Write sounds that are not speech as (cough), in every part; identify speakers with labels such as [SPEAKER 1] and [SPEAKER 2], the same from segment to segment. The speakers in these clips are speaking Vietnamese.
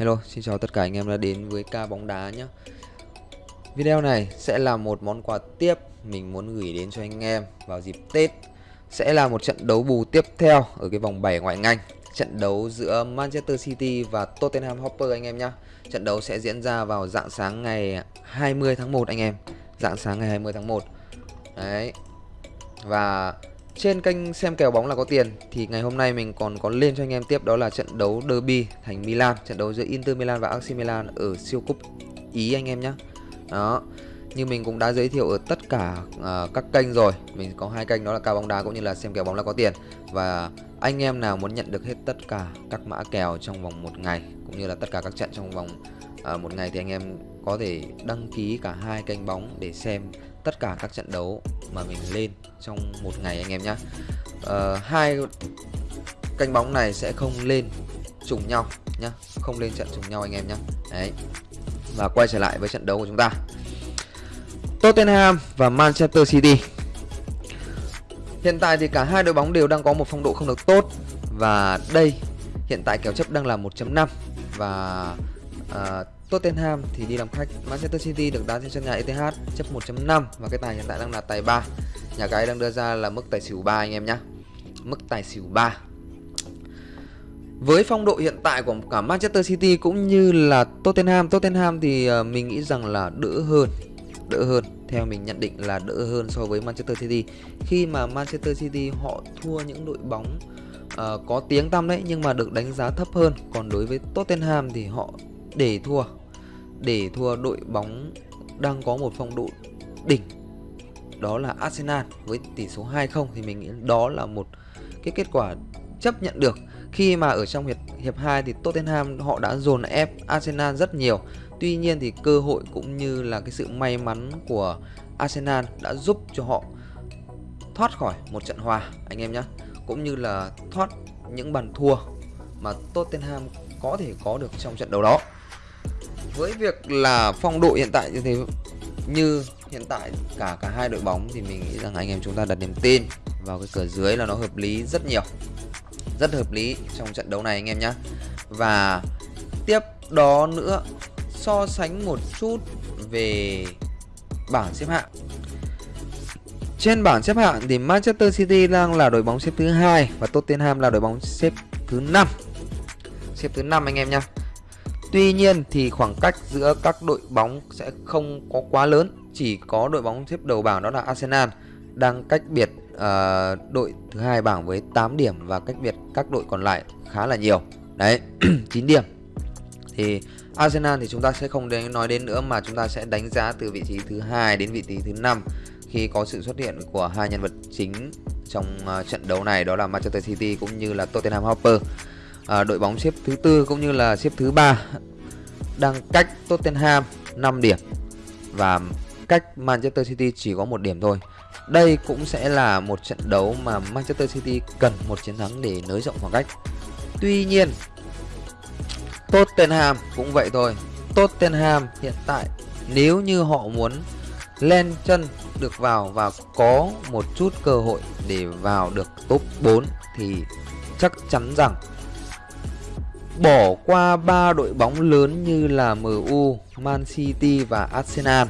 [SPEAKER 1] Hello, xin chào tất cả anh em đã đến với ca bóng đá nhé Video này sẽ là một món quà tiếp mình muốn gửi đến cho anh em vào dịp Tết. Sẽ là một trận đấu bù tiếp theo ở cái vòng 7 ngoại ngành. Trận đấu giữa Manchester City và Tottenham Hotspur anh em nhé Trận đấu sẽ diễn ra vào dạng sáng ngày 20 tháng 1 anh em. Dạng sáng ngày 20 tháng 1 Đấy. Và trên kênh xem kèo bóng là có tiền thì ngày hôm nay mình còn có lên cho anh em tiếp đó là trận đấu derby thành Milan, trận đấu giữa Inter Milan và AC Milan ở siêu cúp Ý anh em nhé. Đó. Như mình cũng đã giới thiệu ở tất cả uh, các kênh rồi Mình có hai kênh đó là cao bóng đá cũng như là xem kèo bóng là có tiền Và anh em nào muốn nhận được hết tất cả các mã kèo trong vòng một ngày Cũng như là tất cả các trận trong vòng uh, một ngày Thì anh em có thể đăng ký cả hai kênh bóng để xem tất cả các trận đấu mà mình lên trong một ngày anh em nhé uh, ờ, hai canh bóng này sẽ không lên trùng nhau nhá không lên trận trùng nhau anh em nhé đấy và quay trở lại với trận đấu của chúng ta. Tottenham và Manchester City. Hiện tại thì cả hai đội bóng đều đang có một phong độ không được tốt Và đây hiện tại kèo chấp đang là 1.5 Và uh, Tottenham thì đi làm khách. Manchester City được đá trên sân nhà ETH chấp 1.5 và cái tài hiện tại đang là tài 3 nhà cái đang đưa ra là mức tài xỉu 3 anh em nhé mức tài xỉu 3 với phong độ hiện tại của cả Manchester City cũng như là Tottenham Tottenham thì ờ, mình nghĩ rằng là đỡ hơn đỡ hơn. Theo mình nhận định là đỡ hơn so với Manchester City. Khi mà Manchester City họ thua những đội bóng uh, có tiếng tăm đấy nhưng mà được đánh giá thấp hơn. Còn đối với Tottenham thì họ để thua để thua đội bóng đang có một phong độ đỉnh đó là Arsenal với tỷ số 2-0 thì mình nghĩ đó là một cái kết quả chấp nhận được khi mà ở trong hiệp hiệp 2 thì Tottenham họ đã dồn ép Arsenal rất nhiều. Tuy nhiên thì cơ hội cũng như là cái sự may mắn của Arsenal đã giúp cho họ thoát khỏi một trận hòa, anh em nhé. Cũng như là thoát những bàn thua mà Tottenham có thể có được trong trận đấu đó với việc là phong độ hiện tại như thế, như hiện tại cả cả hai đội bóng thì mình nghĩ rằng anh em chúng ta đặt niềm tin vào cái cửa dưới là nó hợp lý rất nhiều. Rất hợp lý trong trận đấu này anh em nhé và tiếp đó nữa, so sánh một chút về bảng xếp hạng. Trên bảng xếp hạng thì Manchester City đang là đội bóng xếp thứ hai và Tottenham là đội bóng xếp thứ năm. Xếp thứ năm anh em nhé Tuy nhiên thì khoảng cách giữa các đội bóng sẽ không có quá lớn, chỉ có đội bóng xếp đầu bảng đó là Arsenal đang cách biệt uh, đội thứ hai bảng với 8 điểm và cách biệt các đội còn lại khá là nhiều. Đấy, (clears throat) 9 điểm. Thì Arsenal thì chúng ta sẽ không đến nói đến nữa mà chúng ta sẽ đánh giá từ vị trí thứ hai đến vị trí thứ năm khi có sự xuất hiện của hai nhân vật chính trong uh, trận đấu này đó là Manchester City cũng như là Tottenham Hotspur à, đội bóng xếp thứ tư cũng như là xếp thứ ba đang cách Tottenham 5 điểm và cách Manchester City chỉ có một điểm thôi. Đây cũng sẽ là một trận đấu mà Manchester City cần một chiến thắng để nới rộng khoảng cách. Tuy nhiên Tottenham cũng vậy thôi. Tottenham hiện tại nếu như họ muốn lên chân được vào và có một chút cơ hội để vào được top 4 thì chắc chắn rằng bỏ qua ba đội bóng lớn như là MU, Man City và Arsenal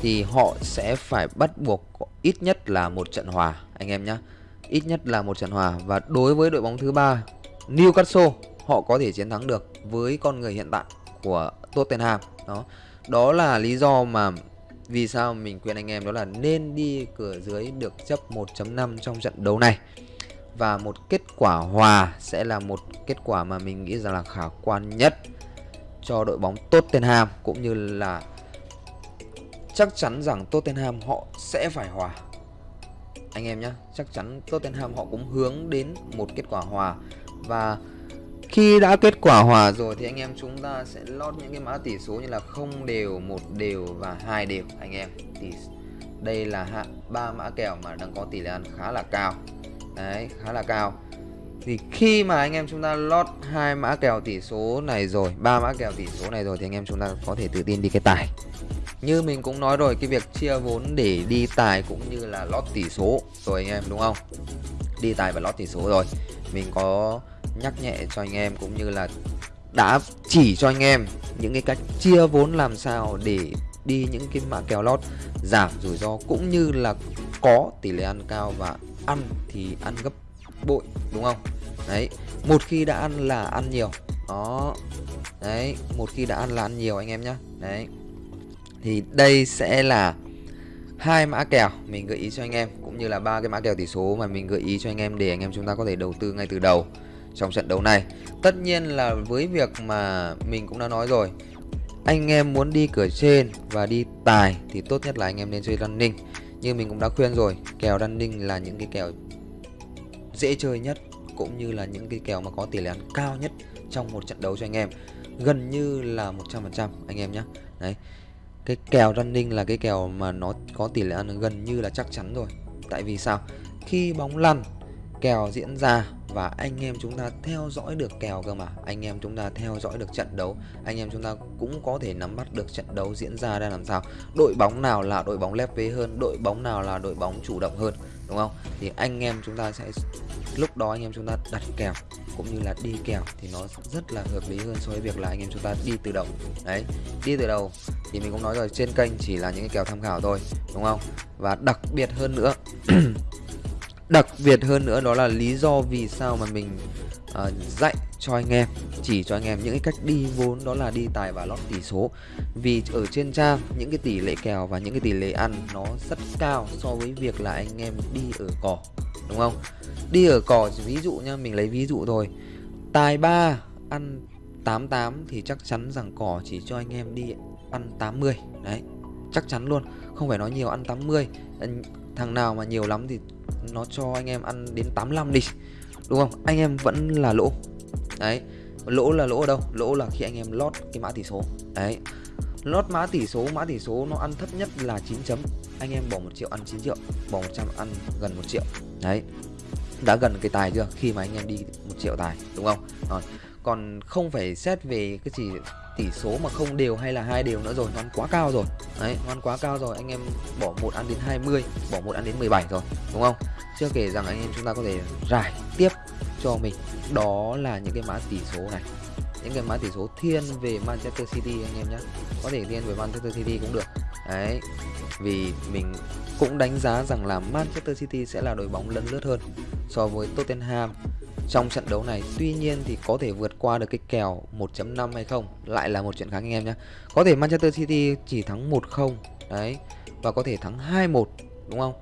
[SPEAKER 1] thì họ sẽ phải bắt buộc ít nhất là một trận hòa anh em nhé ít nhất là một trận hòa. Và đối với đội bóng thứ ba Newcastle họ có thể chiến thắng được với con người hiện tại của Tottenham. Đó. Đó là lý do mà vì sao mình khuyên anh em đó là nên đi cửa dưới được chấp 1.5 trong trận đấu này và một kết quả hòa sẽ là một kết quả mà mình nghĩ rằng là khả quan nhất cho đội bóng Tottenham, cũng như là chắc chắn rằng Tottenham họ sẽ phải hòa. Anh em nhé chắc chắn Tottenham họ cũng hướng đến một kết quả hòa. Và khi đã kết quả hòa rồi thì anh em chúng ta sẽ lót những cái mã tỷ số như là không đều, một đều và hai đều. Anh em thì đây là ba mã kèo mà đang có tỷ lệ ăn khá là cao đấy, khá là cao. Thì khi mà anh em chúng ta lót hai mã kèo tỷ số này rồi, ba mã kèo tỷ số này rồi thì anh em chúng ta có thể tự tin đi cái tài. Như mình cũng nói rồi, cái việc chia vốn để đi tài cũng như là lót tỷ số rồi anh em, đúng không? Đi tài và lót tỷ số rồi. Mình có nhắc nhẹ cho anh em cũng như là đã chỉ cho anh em những cái cách chia vốn làm sao để đi những cái mã kèo lót giảm rủi ro cũng như là có tỷ lệ ăn cao và ăn thì ăn gấp bội, đúng không? Đấy, một khi đã ăn là ăn nhiều. Đó. Đấy, một khi đã ăn là ăn nhiều anh em nhé đấy. Thì đây sẽ là hai mã kèo mình gợi ý cho anh em, cũng như là ba cái mã kèo tỷ số mà mình gợi ý cho anh em để anh em chúng ta có thể đầu tư ngay từ đầu trong trận đấu này. Tất nhiên là với việc mà mình cũng đã nói rồi, anh em muốn đi cửa trên và đi tài thì tốt nhất là anh em nên chơi running như mình cũng đã khuyên rồi, kèo running là những cái kèo dễ chơi nhất, cũng như là những cái kèo mà có tỷ lệ ăn cao nhất trong một trận đấu cho anh em. Gần như là 100% anh em nhé đấy, cái kèo running là cái kèo mà nó có tỷ lệ ăn gần như là chắc chắn rồi. Tại vì sao? Khi bóng lăn, kèo diễn ra và anh em chúng ta theo dõi được kèo cơ mà. Anh em chúng ta theo dõi được trận đấu. Anh em chúng ta cũng có thể nắm bắt được trận đấu diễn ra ra làm sao. Đội bóng nào là đội bóng lép vế hơn, đội bóng nào là đội bóng chủ động hơn, đúng không? Thì anh em chúng ta sẽ, lúc đó anh em chúng ta đặt kèo cũng như là đi kèo thì nó rất là hợp lý hơn so với việc là anh em chúng ta đi từ đầu. Đấy, đi từ đầu thì mình cũng nói rồi, trên kênh chỉ là những cái kèo tham khảo thôi, đúng không? Và đặc biệt hơn nữa (clears throat) đặc biệt hơn nữa đó là lý do vì sao mà mình uh, dạy cho anh em chỉ cho anh em những cái cách đi vốn đó là đi tài và lót tỷ số. Vì ở trên trang những cái tỷ lệ kèo và những cái tỷ lệ ăn nó rất cao so với việc là anh em đi ở cỏ đúng không? Đi ở cỏ ví dụ nha mình lấy ví dụ thôi. Tài 3 ăn 88 thì chắc chắn rằng cỏ chỉ cho anh em đi ăn 80 đấy chắc chắn luôn. Không phải nói nhiều ăn 80 thằng nào mà nhiều lắm thì nó cho anh em ăn đến 85 đi, đúng không? Anh em vẫn là lỗ. Đấy, lỗ là lỗ ở đâu? Lỗ là khi anh em lót cái mã tỷ số. Đấy, lót mã tỷ số, mã tỷ số nó ăn thấp nhất là 9 chấm. Anh em bỏ một triệu ăn 9 triệu, bỏ 100 ăn gần một triệu. Đấy, đã gần cái tài chưa? Khi mà anh em đi một triệu tài, đúng không? Rồi, còn không phải xét về cái gì tỷ số mà không đều hay là hai đều nữa rồi nó quá cao rồi. Đấy, ngoan quá cao rồi, anh em bỏ một ăn đến 20 bỏ một ăn đến 17 rồi, đúng không? Chưa kể rằng anh em chúng ta có thể rải tiếp cho mình. Đó là những cái mã tỷ số này. Những cái mã tỷ số thiên về Manchester City anh em nhé có thể thiên về Manchester City cũng được. Đấy, vì mình cũng đánh giá rằng là Manchester City sẽ là đội bóng lấn lướt hơn so với Tottenham trong trận đấu này, tuy nhiên thì có thể vượt qua được cái kèo 1.5 hay không, lại là một chuyện khác anh em nhé có thể Manchester City chỉ thắng 1-0 đấy, và có thể thắng 2-1 đúng không?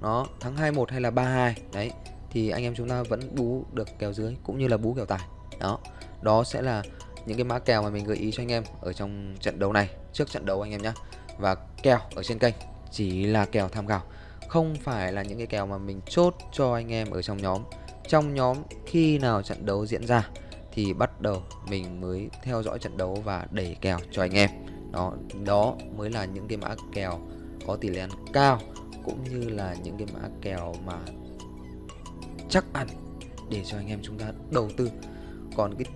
[SPEAKER 1] Nó thắng 2-1 hay là 3-2 đấy, thì anh em chúng ta vẫn bú được kèo dưới cũng như là bú kèo tài. Đó đó sẽ là những cái mã kèo mà mình gợi ý cho anh em ở trong trận đấu này, trước trận đấu anh em nhé và kèo ở trên kênh chỉ là kèo tham khảo, không phải là những cái kèo mà mình chốt cho anh em ở trong nhóm trong nhóm khi nào trận đấu diễn ra thì bắt đầu mình mới theo dõi trận đấu và đẩy kèo cho anh em. Đó đó mới là những cái mã kèo có tỷ lệ ăn cao cũng như là những cái mã kèo mà chắc ăn để cho anh em chúng ta đầu tư. Còn cái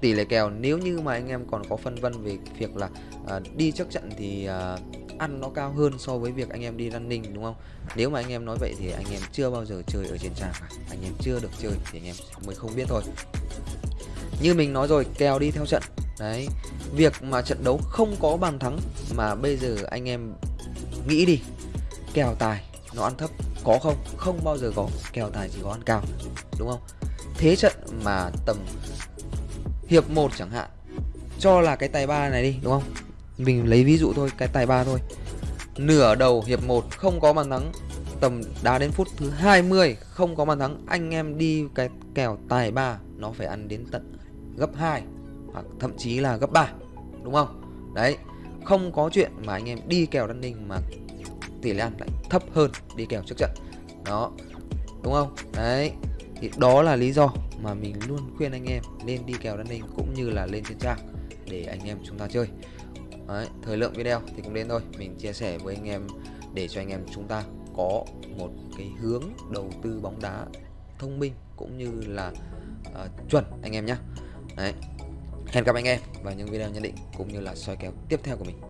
[SPEAKER 1] tỷ lệ kèo nếu như mà anh em còn có phân vân về việc là à, đi trước trận thì à, ăn nó cao hơn so với việc anh em đi running, đúng không? Nếu mà anh em nói vậy thì anh em chưa bao giờ chơi ở trên trang cả. Anh em chưa được chơi thì anh em mới không biết thôi. Như mình nói rồi, kèo đi theo trận. Đấy, việc mà trận đấu không có bàn thắng mà bây giờ anh em nghĩ đi, kèo tài nó ăn thấp có không? Không bao giờ có. Kèo tài chỉ có ăn cao, đúng không? Thế trận mà tầm hiệp 1 chẳng hạn, cho là cái tài ba này đi, đúng không? Mình lấy ví dụ thôi, cái tài ba thôi. Nửa đầu hiệp 1 không có bàn thắng, tầm đá đến phút thứ 20 không có bàn thắng, anh em đi cái kèo tài ba, nó phải ăn đến tận gấp 2 hoặc thậm chí là gấp 3 đúng không? Đấy, không có chuyện mà anh em đi kèo đan ninh mà tỷ lệ ăn lại thấp hơn đi kèo trước trận. Đó, đúng không? Đấy, thì đó là lý do mà mình luôn khuyên anh em nên đi kèo đan ninh cũng như là lên trên trang để anh em chúng ta chơi. Đấy, thời lượng video thì cũng đến thôi mình chia sẻ với anh em để cho anh em chúng ta có một cái hướng đầu tư bóng đá thông minh cũng như là uh, chuẩn anh em nhé Đấy. hẹn gặp anh em vào những video nhận định cũng như là soi kèo tiếp theo của mình